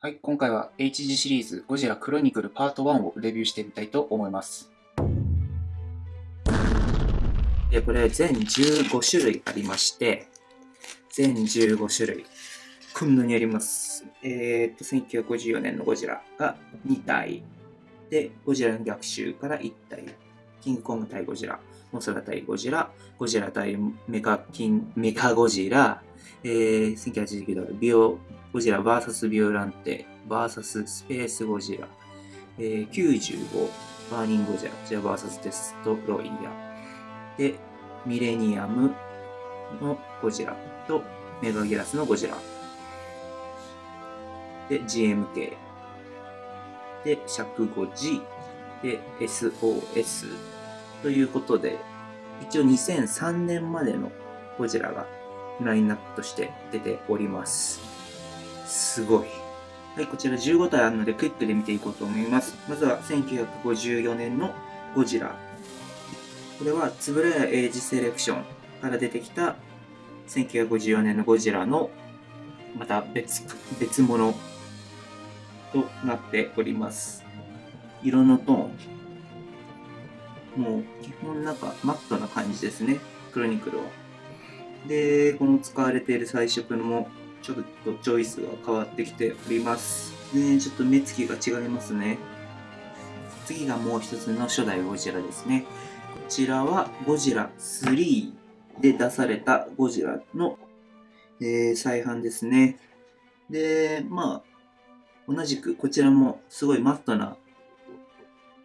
はい、今回は HG シリーズゴジラクロニクルパート1をレビューしてみたいと思います。で、これ全15種類ありまして、全15種類。こんなにあります。えー、っと、1954年のゴジラが2体。で、ゴジラの逆襲から1体。キングコング対ゴジラ。モスラ対ゴジラ。ゴジラ対メカキン、メカゴジラ。えー、1989ドル、ビオ、ゴジラ VS ビオランテ VS スペースゴジラ、えー、95バーニングゴジラ、じゃ VS デストロイヤー。で、ミレニアムのゴジラとメガギラスのゴジラ。で、GMK。で、尺 5G。で、SOS。ということで、一応2003年までのゴジラがラインナップとして出ております。すごい。はい、こちら15体あるのでクイックで見ていこうと思います。まずは1954年のゴジラ。これは円谷エイジセレクションから出てきた1954年のゴジラのまた別別物となっております。色のトーン。もう基本なんかマットな感じですね。クロニクルは。で、この使われている彩色もちょっとチョイスが変わってきております。ね、ちょっと目つきが違いますね。次がもう一つの初代ゴジラですね。こちらはゴジラ3で出されたゴジラの、えー、再販ですね。で、まあ、同じくこちらもすごいマットな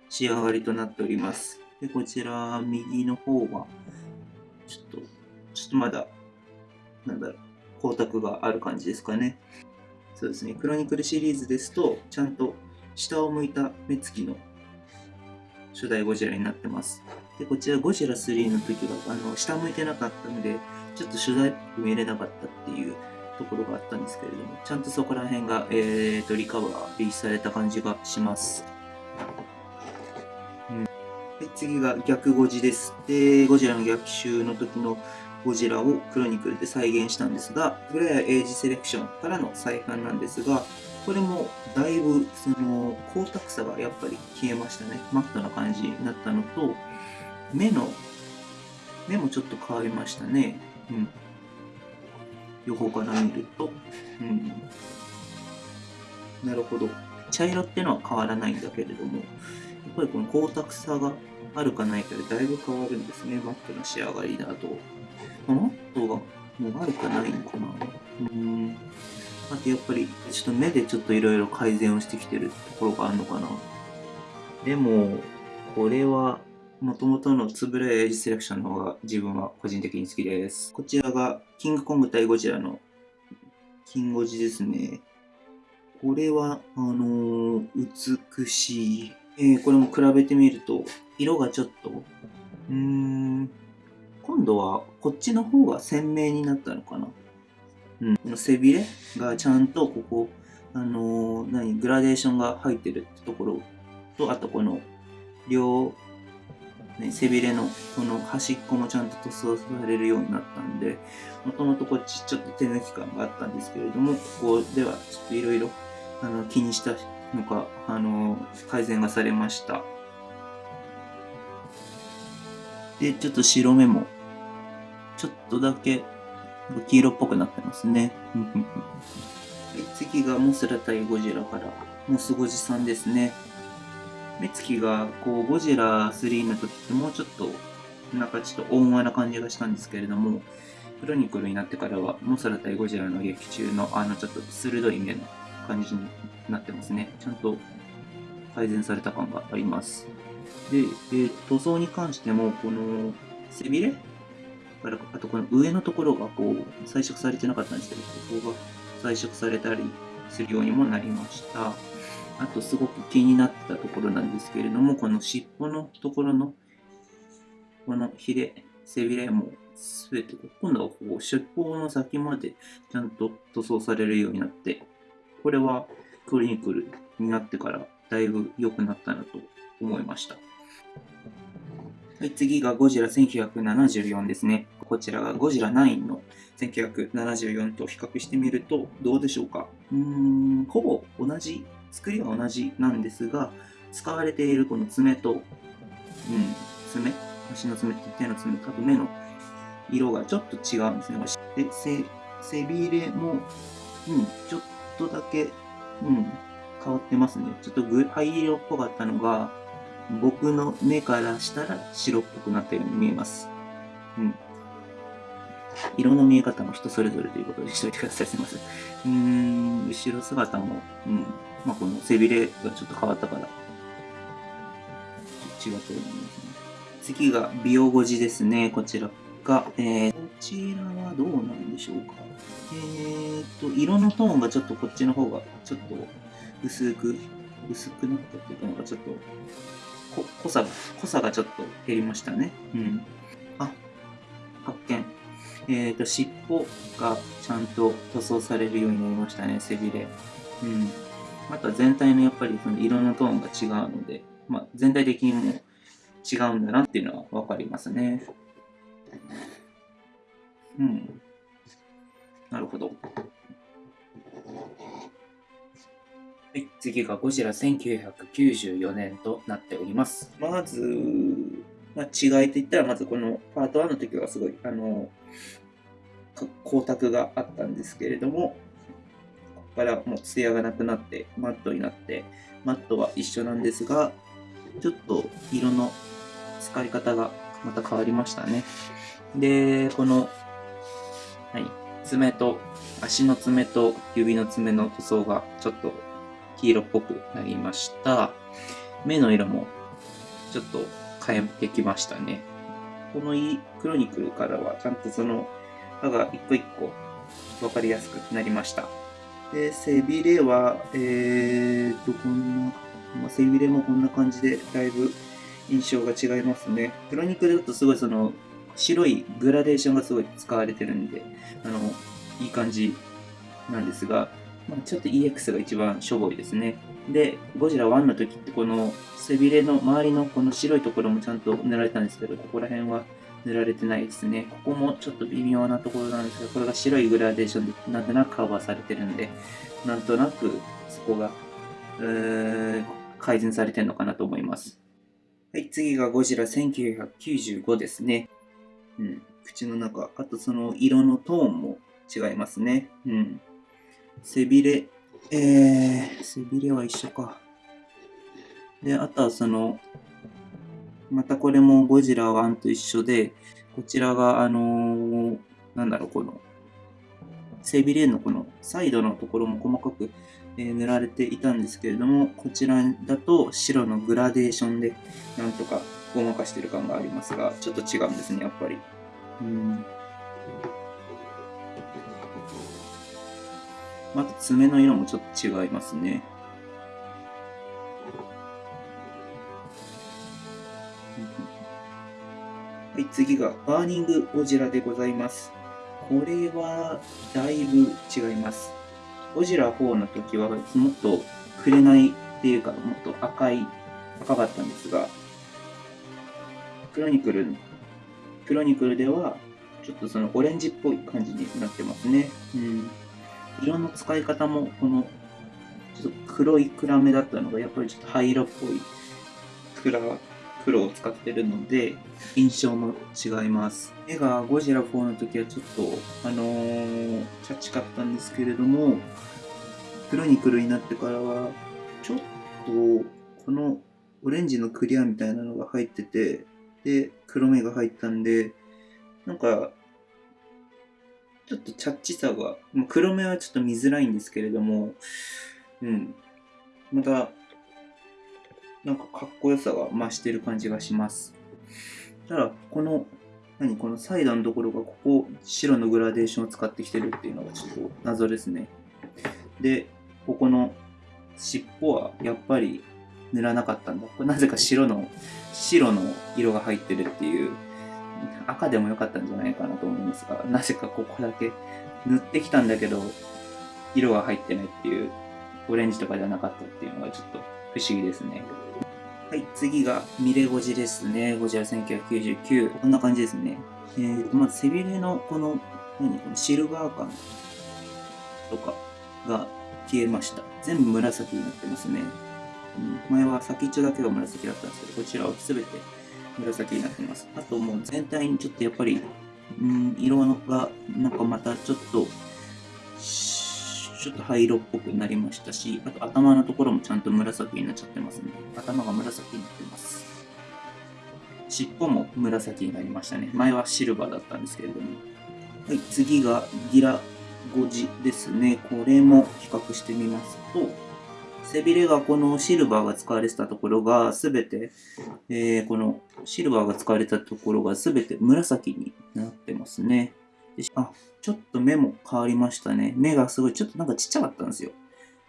仕上がりとなっております。で、こちら右の方は、ちょっと、ちょっとまだ、なんだろう、光沢がある感じですかね。そうですね、クロニクルシリーズですと、ちゃんと下を向いた目つきの初代ゴジラになってます。で、こちらゴジラ3の時は、あの、下向いてなかったので、ちょっと初代っぽく見れなかったっていうところがあったんですけれども、ちゃんとそこら辺が、えーと、リカバー、リーされた感じがします。うん、で次が逆ゴジです。で、ゴジラの逆襲の時のゴジラをクロニクルで再現したんですが、フレアエイジセレクションからの再販なんですが、これもだいぶその光沢さがやっぱり消えましたね。マットな感じになったのと、目の、目もちょっと変わりましたね。うん。横から見ると。うん。なるほど。茶色ってのは変わらないんだけれども、やっぱりこの光沢さがあるかないかでだいぶ変わるんですね。マットな仕上がりだと。マットがもう悪くないのかな？うん。あとやっぱり、ちょっと目でちょっといろいろ改善をしてきてるところがあるのかな。でも、これは、もともとのつぶれエイジセレクションの方が自分は個人的に好きです。こちらが、キングコング対ゴジラの、キンゴジですね。これは、あのー、美しい。えー、これも比べてみると、色がちょっと、うーん、今度はこっちの方が鮮明になったのかな？うん。背びれがちゃんとここ、あのー、何、グラデーションが入ってるってところと、あとこの両、ね、背びれのこの端っこもちゃんと塗装されるようになったんで、もともとこっちちょっと手抜き感があったんですけれども、ここではちょっといろいろ気にしたのか、あのー、改善がされました。で、ちょっと白目も、ちょっとだけ黄色っぽくなってますね。次がモスラ対ゴジラから、モスゴジさんですね。目つきが、こう、ゴジラ3の時ってもうちょっと、なんかちょっと温和な感じがしたんですけれども、クロニクルになってからは、モスラ対ゴジラの劇中の、あの、ちょっと鋭い目の感じになってますね。ちゃんと改善された感があります。で、えー、塗装に関しても、この背びれ？からあとこの上のところがこう彩色されてなかったんですけど、ここが彩色されたりするようにもなりました。あとすごく気になってたところなんですけれども、この尻尾のところのこのヒレ、背びれもすべて、今度はこう尻尾の先までちゃんと塗装されるようになって、これはクリニクルになってからだいぶ良くなったなと思いました。はい、次がゴジラ1974ですね。こちらがゴジラ9の1974と比較してみるとどうでしょうか？うーん、ほぼ同じ、作りは同じなんですが、使われているこの爪と、うん、爪、足の爪と手の爪、あと目の色がちょっと違うんですね。で、背背びれも、うん、ちょっとだけ、うん、変わってますね。ちょっと灰色っぽかったのが、僕の目からしたら白っぽくなったように見えます。うん。色の見え方も人それぞれということにしておいてください。すいません。うーん、後ろ姿も、うん。まあ、この背びれがちょっと変わったから、違ったように思いますね。次が、美容語字ですね。こちらが、えー、こちらはどうなんでしょうか。えーと、色のトーンがちょっとこっちの方が、ちょっと薄く、薄くなったっていうか、なんかちょっと、こ濃さが、濃さがちょっと減りましたね。うん。あ、発見。えっ、ー、と、尻尾がちゃんと塗装されるようになりましたね、背びれ。うん。あとは全体のやっぱりその色のトーンが違うので、まあ、全体的にも違うんだなっていうのはわかりますね。うん。なるほど。はい、次がゴジラ1994年となっております。まず、まあ、違いといったら、まずこのパート1の時はすごい、あの、光沢があったんですけれども、ここからもう艶がなくなって、マットになって、マットは一緒なんですが、ちょっと色の使い方がまた変わりましたね。で、この、はい、爪と、足の爪と指の爪の塗装がちょっと黄色っぽくなりました。目の色もちょっと変えてきましたね。このクロニクルからはちゃんとその歯が一個一個分かりやすくなりました。で、背びれは、えーと、こんな、まあ、背びれもこんな感じでだいぶ印象が違いますね。クロニクルだとすごいその白いグラデーションがすごい使われてるんで、あの、いい感じなんですが、まあ、ちょっと EX が一番しょぼいですね。で、ゴジラ1の時ってこの背びれの周りのこの白いところもちゃんと塗られたんですけど、ここら辺は塗られてないですね。ここもちょっと微妙なところなんですが、これが白いグラデーションでなんとなくカバーされてるんで、なんとなくそこが、改善されてるのかなと思います。はい、次がゴジラ1995ですね。うん、口の中。あとその色のトーンも違いますね。うん。背びれ、えー、背びれは一緒か。で、あとはその、またこれもゴジラ1と一緒で、こちらが、あのー、なんだろう、この、背びれのこのサイドのところも細かく、えー、塗られていたんですけれども、こちらだと白のグラデーションでなんとかごまかしてる感がありますが、ちょっと違うんですね、やっぱり。うんまた爪の色もちょっと違いますね。はい、次がバーニングゴジラでございます。これはだいぶ違います。ゴジラ4の時はもっと紅っていうかもっと赤い、赤かったんですが、クロニクル、クロニクルではちょっとそのオレンジっぽい感じになってますね。うん色の使い方もこのちょっと黒い暗めだったのがやっぱりちょっと灰色っぽい暗黒を使ってるので印象も違います。絵がゴジラ4の時はちょっとあのー、チャチかったんですけれども黒に黒になってからはちょっとこのオレンジのクリアみたいなのが入っててで黒目が入ったんでなんかちょっとチャッチさが、ま、黒目はちょっと見づらいんですけれども、うん。また、なんかかっこよさが増してる感じがします。ただ、この、何このサイドのところがここ白のグラデーションを使ってきてるっていうのがちょっと謎ですね。で、ここの尻尾はやっぱり塗らなかったんだ。これなぜか白の、白の色が入ってるっていう赤でも良かったんじゃないかなと思いますが、なぜかここだけ塗ってきたんだけど、色が入ってないっていう、オレンジとかじゃなかったっていうのがちょっと不思議ですね。はい、次がミレゴジですね。ゴジラ1999。こんな感じですね。えーと、まず背びれのこの、何このシルバー感とかが消えました。全部紫になってますね。うん、前は先っちょだけが紫だったんですけど、こちらは全て紫になってます。あともう全体にちょっとやっぱり、うん、色がなんかまたちょっと、ちょっと灰色っぽくなりましたし、あと頭のところもちゃんと紫になっちゃってますね。頭が紫になってます。尻尾も紫になりましたね。前はシルバーだったんですけれども。はい、次がギラ5時ですね。これも比較してみますと、背びれがこのシルバーが使われてたところがすべて、えー、このシルバーが使われたところがすべて紫になってますね。あ、ちょっと目も変わりましたね。目がすごい、ちょっとなんかちっちゃかったんですよ。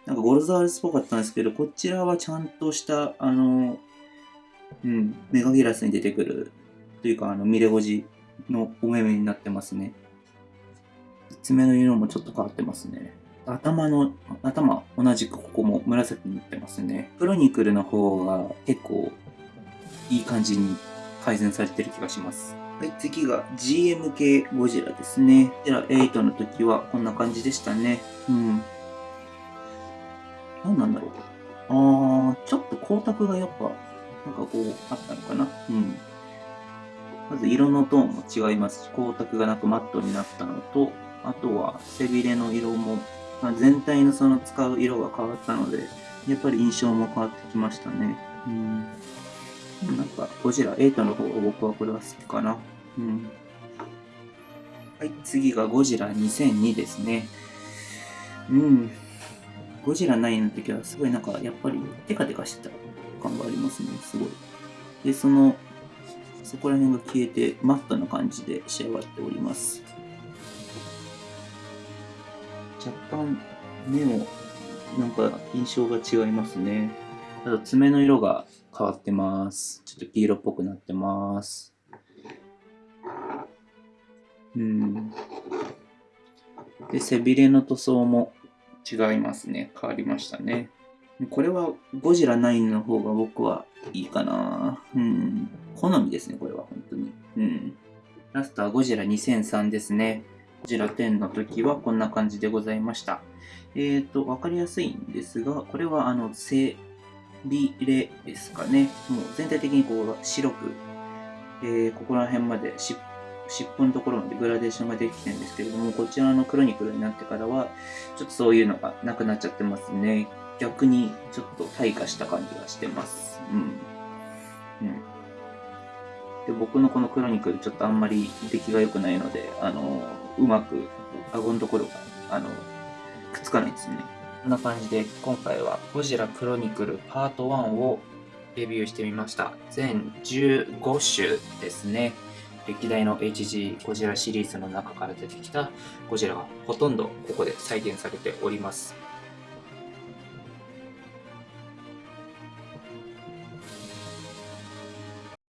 なんかゴルザールスっぽかったんですけど、こちらはちゃんとした、あの、うん、メガギラスに出てくる、というか、あの、ミレゴジのお目目になってますね。爪の色もちょっと変わってますね。頭の、頭、同じくここも紫になってますね。クロニクルの方が結構いい感じに改善されてる気がします。はい、次が GMK ゴジラですね。こちら8の時はこんな感じでしたね。うん。何なんだろう。あー、ちょっと光沢がやっぱ、なんかこう、あったのかな。うん。まず色のトーンも違いますし、光沢がなくマットになったのと、あとは背びれの色も、まあ、全体のその使う色が変わったので、やっぱり印象も変わってきましたね。うん。なんか、ゴジラ8の方が僕はこれは好きかな。うん。はい、次がゴジラ2002ですね。うん。ゴジラ9の時はすごいなんか、やっぱりテカテカしてた感がありますね、すごい。で、その、そこら辺が消えて、マットな感じで仕上がっております。若干、目も、なんか印象が違いますね。あと爪の色が変わってます。ちょっと黄色っぽくなってます。うん。で、背びれの塗装も違いますね。変わりましたね。これはゴジラ9の方が僕はいいかな。うん。好みですね、これは本当に。うん。ラストはゴジラ2003ですね。ゴジラ10の時はこんな感じでございました。えっ、ー、と、わかりやすいんですが、これはあの、背びれですかね。もう全体的にこう白く、えー、ここら辺まで尻尾のところまでグラデーションができてるんですけれども、こちらのクロニクルになってからは、ちょっとそういうのがなくなっちゃってますね。逆にちょっと退化した感じがしてます。うん。うん。で、僕のこのクロニクルちょっとあんまり出来が良くないので、あの、うまく顎のところが、あの、くっつかないですね。こんな感じで今回はゴジラクロニクルパート1をレビューしてみました。全15種ですね。歴代の HG ゴジラシリーズの中から出てきたゴジラがほとんどここで再現されております。